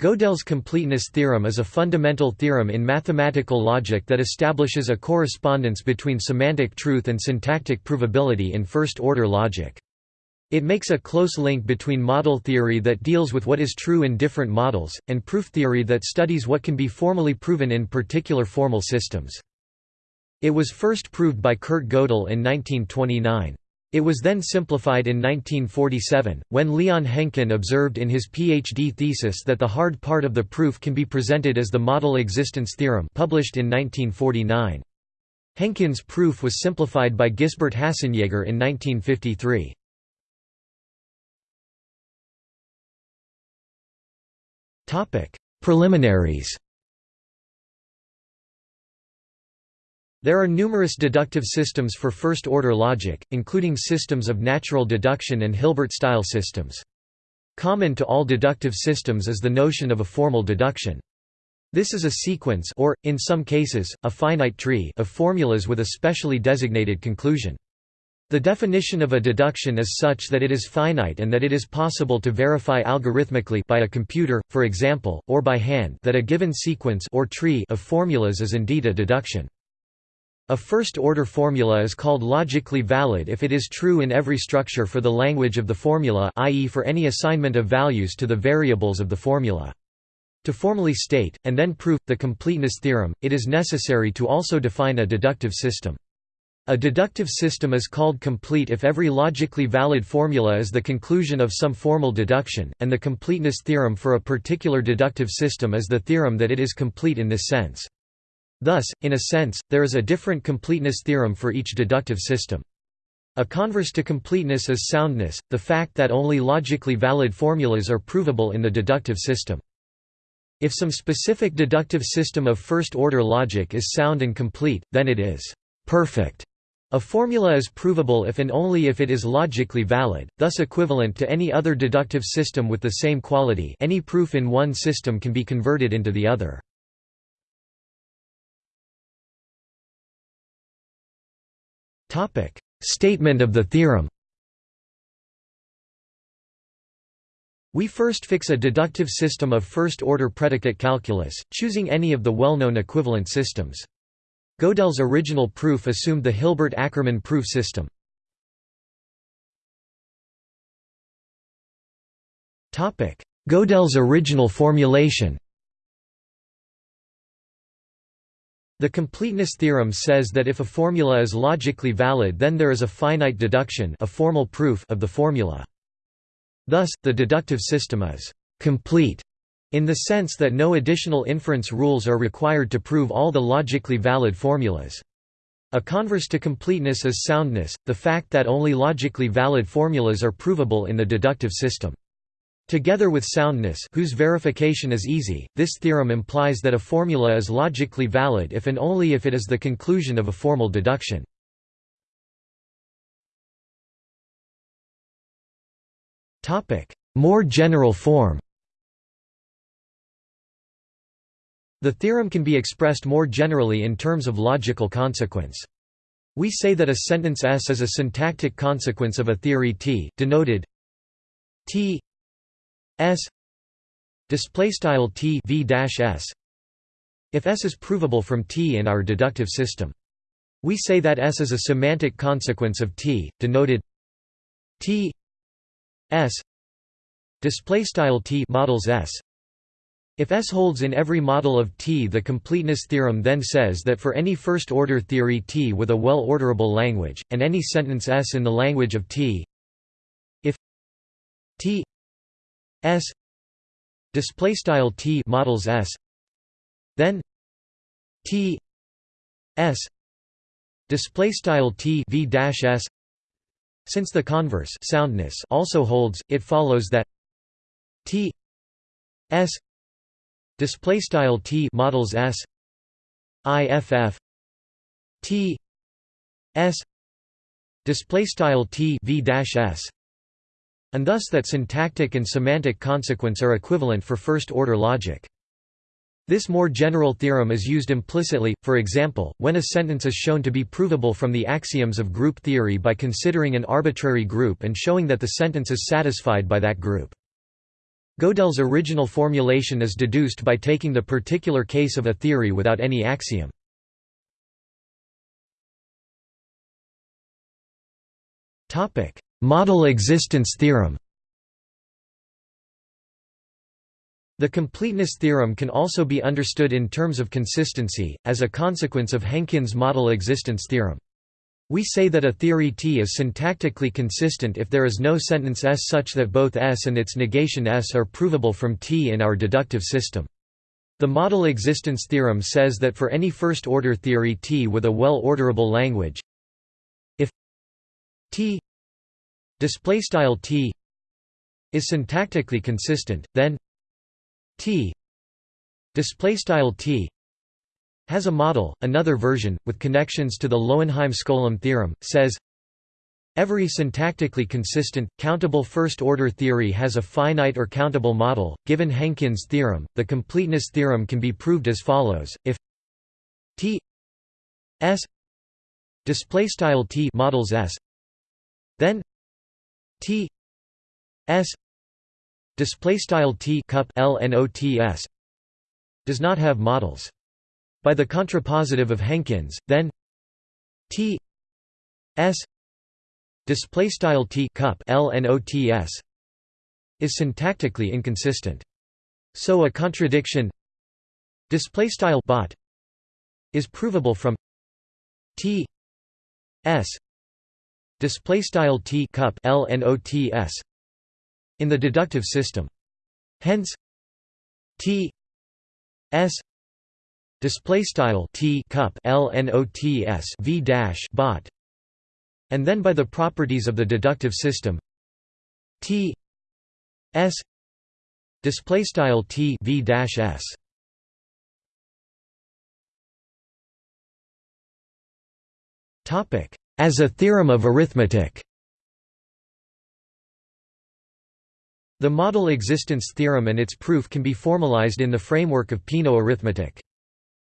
Gödel's completeness theorem is a fundamental theorem in mathematical logic that establishes a correspondence between semantic truth and syntactic provability in first-order logic. It makes a close link between model theory that deals with what is true in different models, and proof theory that studies what can be formally proven in particular formal systems. It was first proved by Kurt Gödel in 1929. It was then simplified in 1947, when Leon Henkin observed in his PhD thesis that the hard part of the proof can be presented as the model existence theorem published in 1949. Henkin's proof was simplified by Gisbert Hasenjaeger in 1953. Preliminaries There are numerous deductive systems for first-order logic, including systems of natural deduction and Hilbert-style systems. Common to all deductive systems is the notion of a formal deduction. This is a sequence or, in some cases, a finite tree of formulas with a specially designated conclusion. The definition of a deduction is such that it is finite and that it is possible to verify algorithmically by a computer, for example, or by hand that a given sequence or tree of formulas is indeed a deduction. A first-order formula is called logically valid if it is true in every structure for the language of the formula i.e. for any assignment of values to the variables of the formula. To formally state, and then prove, the completeness theorem, it is necessary to also define a deductive system. A deductive system is called complete if every logically valid formula is the conclusion of some formal deduction, and the completeness theorem for a particular deductive system is the theorem that it is complete in this sense. Thus, in a sense, there is a different completeness theorem for each deductive system. A converse to completeness is soundness, the fact that only logically valid formulas are provable in the deductive system. If some specific deductive system of first-order logic is sound and complete, then it is perfect. A formula is provable if and only if it is logically valid, thus equivalent to any other deductive system with the same quality any proof in one system can be converted into the other. Topic: Statement of the theorem. We first fix a deductive system of first-order predicate calculus, choosing any of the well-known equivalent systems. Gödel's original proof assumed the Hilbert-Ackermann proof system. Gödel's original formulation The completeness theorem says that if a formula is logically valid then there is a finite deduction a formal proof of the formula. Thus, the deductive system is «complete» in the sense that no additional inference rules are required to prove all the logically valid formulas. A converse to completeness is soundness, the fact that only logically valid formulas are provable in the deductive system. Together with soundness whose verification is easy, this theorem implies that a formula is logically valid if and only if it is the conclusion of a formal deduction. More general form The theorem can be expressed more generally in terms of logical consequence. We say that a sentence S is a syntactic consequence of a theory T, denoted T S display style T V dash S if S is provable from T in our deductive system. We say that S is a semantic consequence of T, denoted T S display style T models S. If S holds in every model of T the completeness theorem then says that for any first-order theory T with a well-orderable language, and any sentence S in the language of T if T S display style T models S then T S display style T V dash S. Since the converse soundness also holds it follows that T S display style T models S IFF T S display style T V dash S and thus that syntactic and semantic consequence are equivalent for first-order logic. This more general theorem is used implicitly, for example, when a sentence is shown to be provable from the axioms of group theory by considering an arbitrary group and showing that the sentence is satisfied by that group. Gödel's original formulation is deduced by taking the particular case of a theory without any axiom. Model existence theorem The completeness theorem can also be understood in terms of consistency, as a consequence of Henkin's model existence theorem. We say that a theory T is syntactically consistent if there is no sentence S such that both S and its negation S are provable from T in our deductive system. The model existence theorem says that for any first-order theory T with a well-orderable language, if T T is syntactically consistent, then T display style T has a model. Another version with connections to the Lowenheim-Skolem theorem says Every syntactically consistent, countable first-order theory has a finite or countable model. Given Henkin's theorem, the completeness theorem can be proved as follows: if T S display style T models S, then T S display style t cup lnots does not have models. By the contrapositive of Henkins then t s display style t cup lnots is syntactically inconsistent. So a contradiction display style bot is provable from t s display style t cup lnots in the deductive system. Hence T S display style T cup LNOTS V dash bot and then by the properties of the deductive system T S display style T V dash S topic as a theorem of arithmetic The model existence theorem and its proof can be formalized in the framework of Peano arithmetic.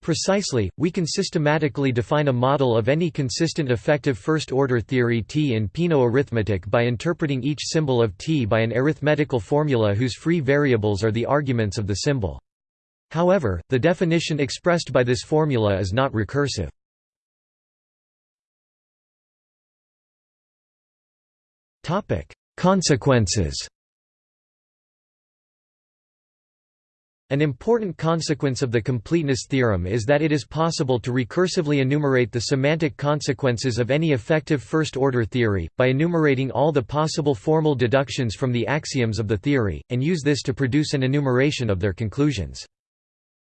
Precisely, we can systematically define a model of any consistent effective first-order theory T in Peano arithmetic by interpreting each symbol of T by an arithmetical formula whose free variables are the arguments of the symbol. However, the definition expressed by this formula is not recursive. Consequences An important consequence of the completeness theorem is that it is possible to recursively enumerate the semantic consequences of any effective first-order theory, by enumerating all the possible formal deductions from the axioms of the theory, and use this to produce an enumeration of their conclusions.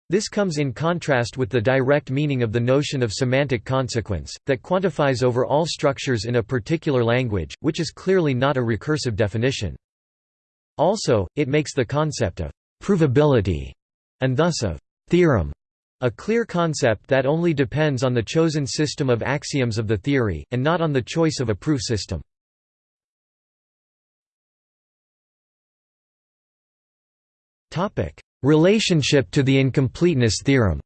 This comes in contrast with the direct meaning of the notion of semantic consequence, that quantifies over all structures in a particular language, which is clearly not a recursive definition. Also, it makes the concept of provability, and thus of theorem, a clear concept that only depends on the chosen system of axioms of the theory, and not on the choice of a proof system. Relationship to the incompleteness theorem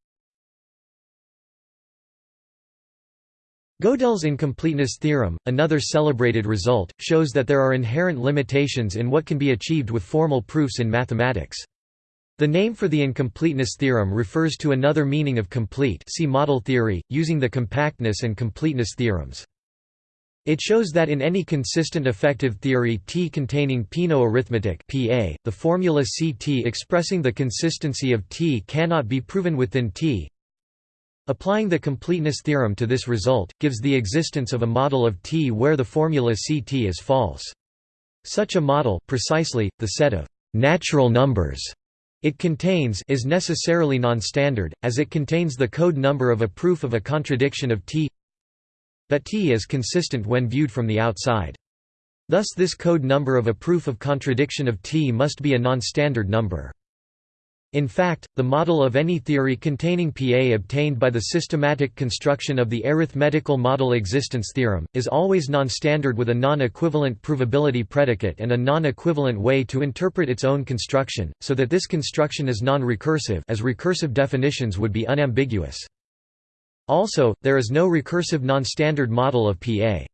Gödel's incompleteness theorem, another celebrated result, shows that there are inherent limitations in what can be achieved with formal proofs in mathematics. The name for the incompleteness theorem refers to another meaning of complete see model theory, using the compactness and completeness theorems. It shows that in any consistent effective theory T containing Peano arithmetic PA, the formula Ct expressing the consistency of T cannot be proven within T. Applying the completeness theorem to this result, gives the existence of a model of T where the formula Ct is false. Such a model precisely, the set of natural numbers it contains is necessarily non-standard, as it contains the code number of a proof of a contradiction of T T is consistent when viewed from the outside. Thus this code number of a proof of contradiction of T must be a non-standard number. In fact, the model of any theory containing PA obtained by the systematic construction of the arithmetical model existence theorem, is always non-standard with a non-equivalent provability predicate and a non-equivalent way to interpret its own construction, so that this construction is non-recursive as recursive definitions would be unambiguous. Also, there is no recursive non-standard model of PA.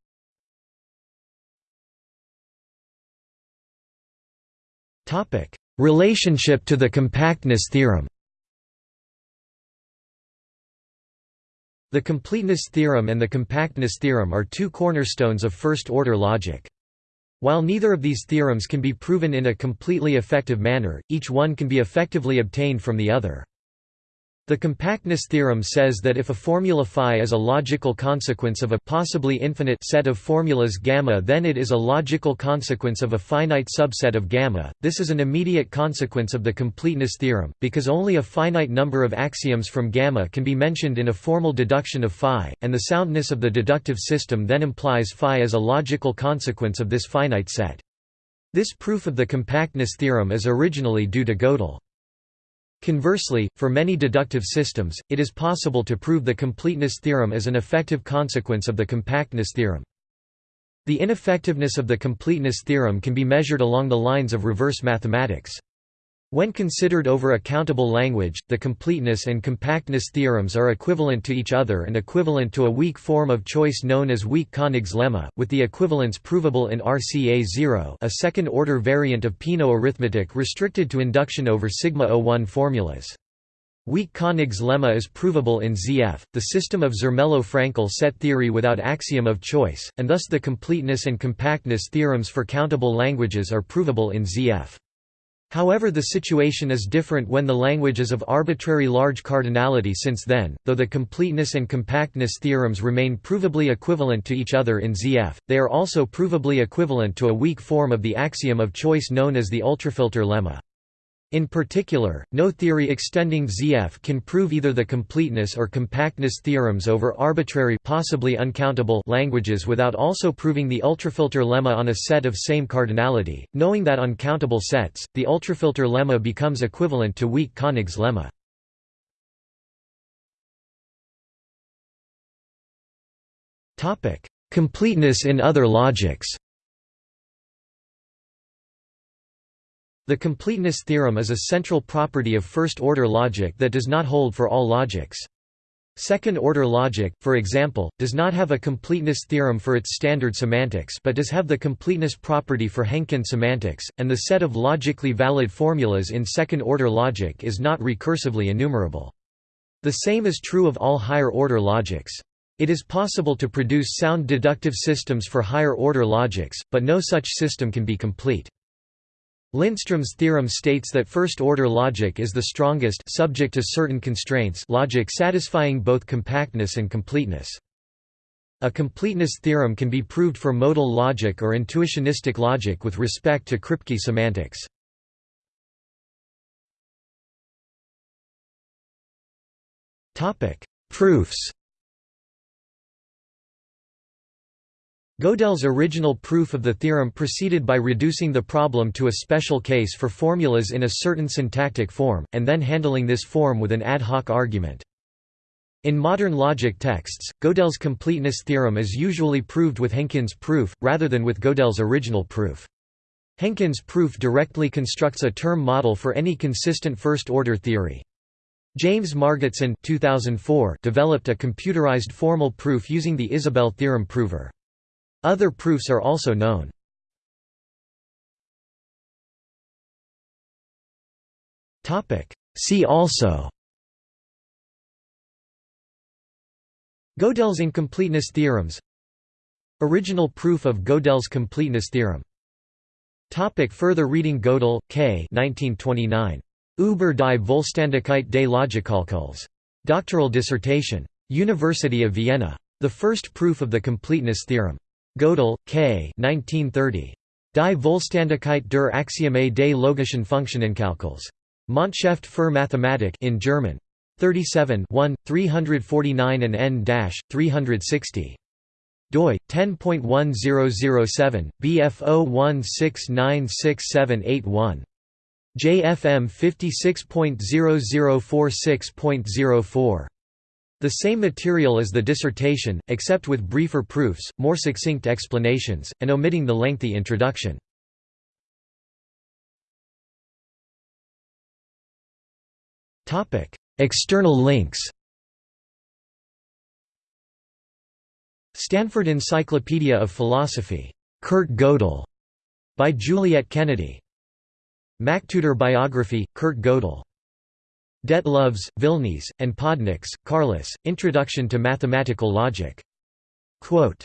Topic: Relationship to the compactness theorem The completeness theorem and the compactness theorem are two cornerstones of first-order logic. While neither of these theorems can be proven in a completely effective manner, each one can be effectively obtained from the other. The compactness theorem says that if a formula phi is a logical consequence of a possibly infinite set of formulas gamma then it is a logical consequence of a finite subset of gamma. This is an immediate consequence of the completeness theorem, because only a finite number of axioms from gamma can be mentioned in a formal deduction of phi, and the soundness of the deductive system then implies phi as a logical consequence of this finite set. This proof of the compactness theorem is originally due to Gödel. Conversely, for many deductive systems, it is possible to prove the completeness theorem as an effective consequence of the compactness theorem. The ineffectiveness of the completeness theorem can be measured along the lines of reverse mathematics. When considered over a countable language, the completeness and compactness theorems are equivalent to each other and equivalent to a weak form of choice known as weak Koenig's lemma, with the equivalence provable in RCA0 a second-order variant of Peano arithmetic restricted to induction over sigma-01 formulas. Weak Koenig's lemma is provable in ZF, the system of Zermelo-Fraenkel set theory without axiom of choice, and thus the completeness and compactness theorems for countable languages are provable in ZF. However the situation is different when the language is of arbitrary large cardinality since then, though the completeness and compactness theorems remain provably equivalent to each other in ZF, they are also provably equivalent to a weak form of the axiom of choice known as the ultrafilter lemma. In particular, no theory extending ZF can prove either the completeness or compactness theorems over arbitrary possibly uncountable languages without also proving the ultrafilter lemma on a set of same cardinality. Knowing that on countable sets, the ultrafilter lemma becomes equivalent to weak Koenig's lemma. Completeness in other logics. The completeness theorem is a central property of first-order logic that does not hold for all logics. Second-order logic, for example, does not have a completeness theorem for its standard semantics but does have the completeness property for Henkin semantics, and the set of logically valid formulas in second-order logic is not recursively enumerable. The same is true of all higher-order logics. It is possible to produce sound deductive systems for higher-order logics, but no such system can be complete. Lindström's theorem states that first-order logic is the strongest subject to certain constraints logic satisfying both compactness and completeness. A completeness theorem can be proved for modal logic or intuitionistic logic with respect to Kripke semantics. Proofs Gödel's original proof of the theorem proceeded by reducing the problem to a special case for formulas in a certain syntactic form, and then handling this form with an ad hoc argument. In modern logic texts, Gödel's completeness theorem is usually proved with Henkin's proof, rather than with Gödel's original proof. Henkin's proof directly constructs a term model for any consistent first-order theory. James Margetson 2004 developed a computerized formal proof using the Isabelle theorem prover. Other proofs are also known. See also Gödel's incompleteness theorems Original proof of Gödel's completeness theorem Topic further reading Gödel, K. 1929. Über die Vollständigkeit des Logikkalküls. Doctoral dissertation. University of Vienna. The first proof of the completeness theorem. Gödel, K. 1930. Die Vollständigkeit der Axiome des logischen Funktionenkalküls. Monatshefte für Mathematik in German. 37 1, 349 and n-360 doi 10.1007 bf01696781 JFM 56.0046.04 the same material as the dissertation, except with briefer proofs, more succinct explanations, and omitting the lengthy introduction. External links Stanford Encyclopedia of Philosophy. Kurt Gödel, by Juliet Kennedy MacTutor biography, Kurt Gödel. Detlovs, Vilnis, and Podnieks, Karlis, Introduction to Mathematical Logic. Quote,